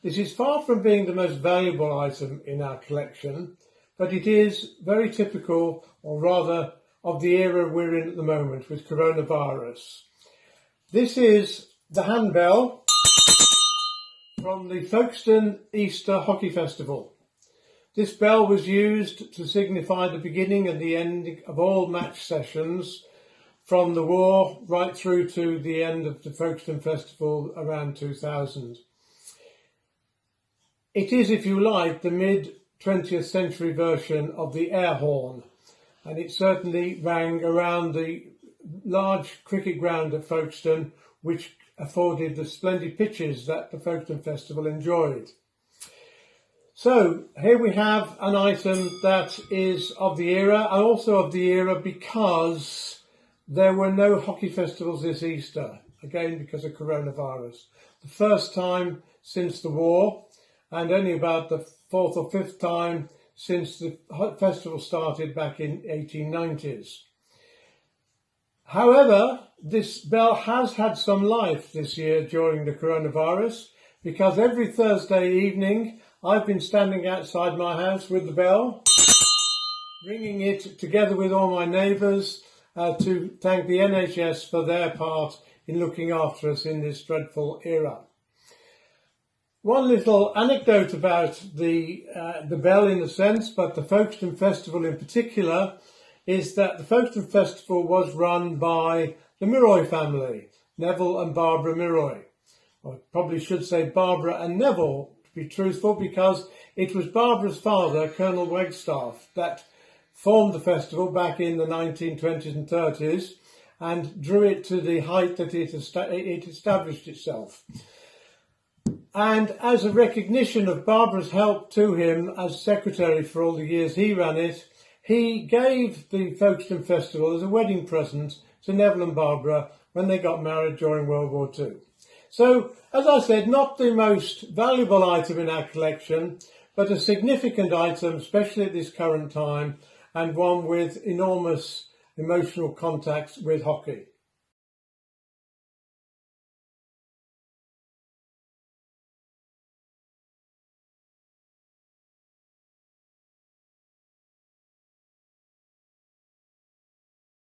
This is far from being the most valuable item in our collection, but it is very typical, or rather, of the era we're in at the moment with coronavirus. This is the handbell from the Folkestone Easter Hockey Festival. This bell was used to signify the beginning and the end of all match sessions from the war right through to the end of the Folkestone Festival around 2000. It is, if you like, the mid 20th century version of the air horn and it certainly rang around the large cricket ground at Folkestone which afforded the splendid pitches that the Folkestone Festival enjoyed. So here we have an item that is of the era and also of the era because there were no hockey festivals this Easter, again because of coronavirus. The first time since the war and only about the fourth or fifth time since the festival started back in 1890s. However, this bell has had some life this year during the coronavirus because every Thursday evening I've been standing outside my house with the bell, ringing it together with all my neighbours uh, to thank the NHS for their part in looking after us in this dreadful era. One little anecdote about the uh, the bell in a sense, but the Folkestone Festival in particular, is that the Folkestone Festival was run by the Miroy family, Neville and Barbara Miroy. I probably should say Barbara and Neville, to be truthful, because it was Barbara's father, Colonel Wagstaff, that formed the festival back in the 1920s and 30s and drew it to the height that it, it established itself. And as a recognition of Barbara's help to him as secretary for all the years he ran it, he gave the Folkestone Festival as a wedding present to Neville and Barbara when they got married during World War II. So, as I said, not the most valuable item in our collection, but a significant item, especially at this current time, and one with enormous emotional contacts with hockey.